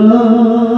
love.